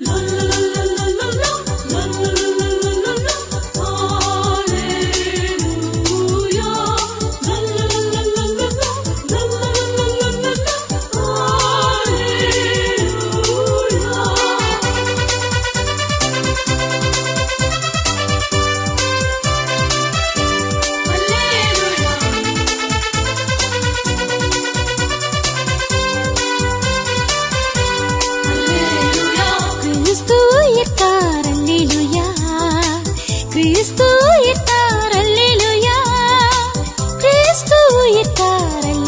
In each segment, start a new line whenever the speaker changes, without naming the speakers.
Lola. ಸ್ವೀಕಾರ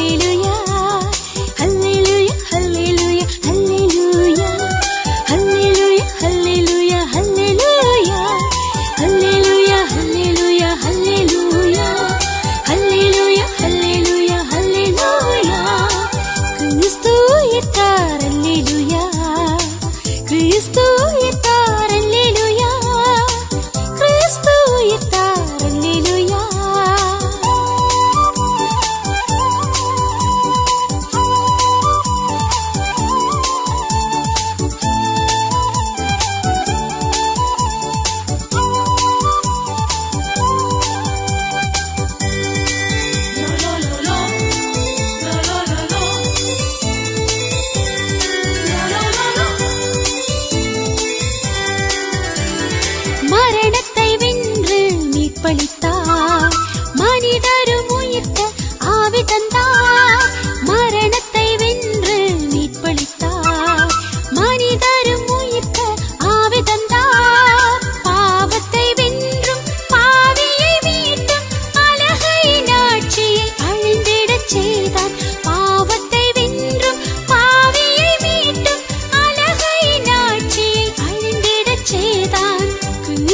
மரணத்தை வென்று மீட்பளித்த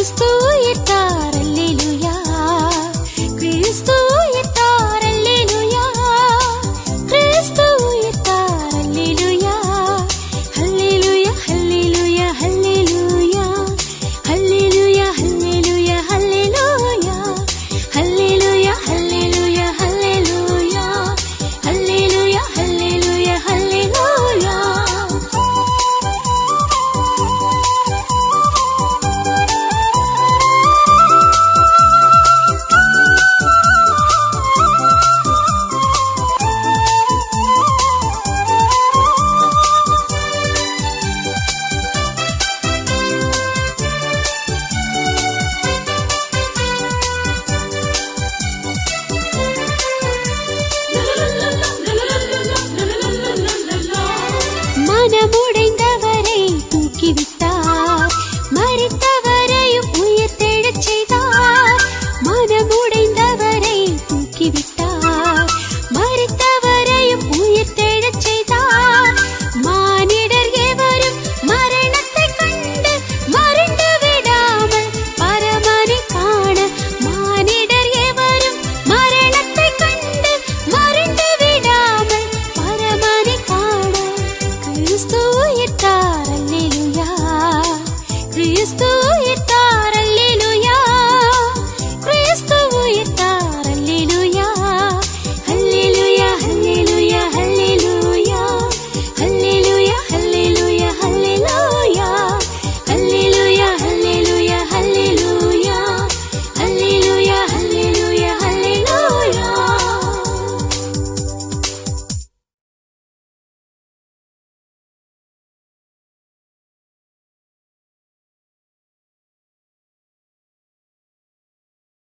Christmas. esta